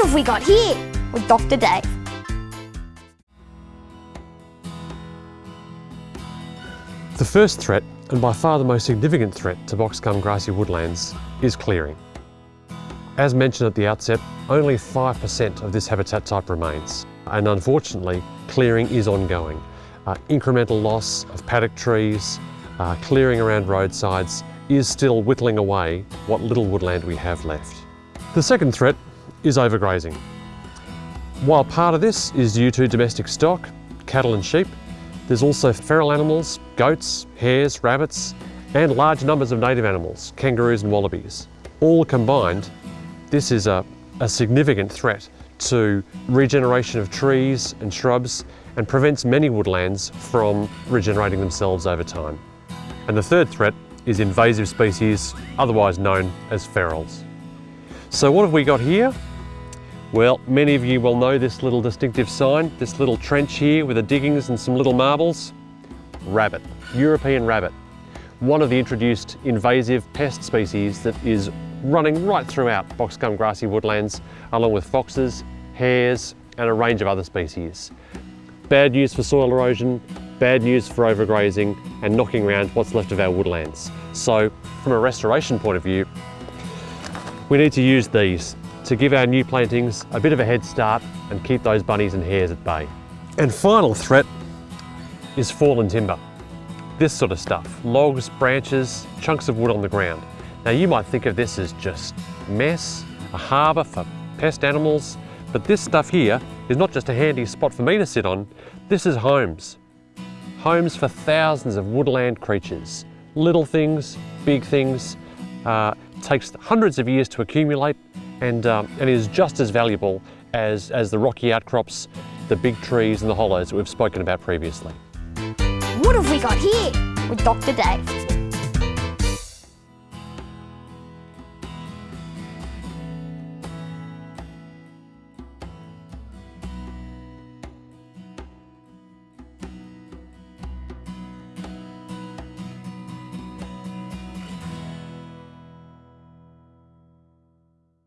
have we got here? With Dr. Dave. The first threat, and by far the most significant threat to boxgum grassy woodlands, is clearing. As mentioned at the outset, only 5% of this habitat type remains, and unfortunately, clearing is ongoing. Uh, incremental loss of paddock trees, uh, clearing around roadsides is still whittling away what little woodland we have left. The second threat is overgrazing. While part of this is due to domestic stock, cattle and sheep, there's also feral animals, goats, hares, rabbits, and large numbers of native animals, kangaroos and wallabies. All combined, this is a, a significant threat to regeneration of trees and shrubs and prevents many woodlands from regenerating themselves over time. And the third threat is invasive species, otherwise known as ferals. So what have we got here? Well, many of you will know this little distinctive sign, this little trench here with the diggings and some little marbles. Rabbit, European rabbit. One of the introduced invasive pest species that is running right throughout boxgum grassy woodlands, along with foxes, hares, and a range of other species. Bad news for soil erosion, bad news for overgrazing, and knocking around what's left of our woodlands. So, from a restoration point of view, we need to use these to give our new plantings a bit of a head start and keep those bunnies and hares at bay. And final threat is fallen timber. This sort of stuff, logs, branches, chunks of wood on the ground. Now you might think of this as just mess, a harbour for pest animals, but this stuff here is not just a handy spot for me to sit on, this is homes. Homes for thousands of woodland creatures. Little things, big things, uh, takes hundreds of years to accumulate and, um, and is just as valuable as, as the rocky outcrops, the big trees and the hollows that we've spoken about previously. What have we got here? With Dr. Dave.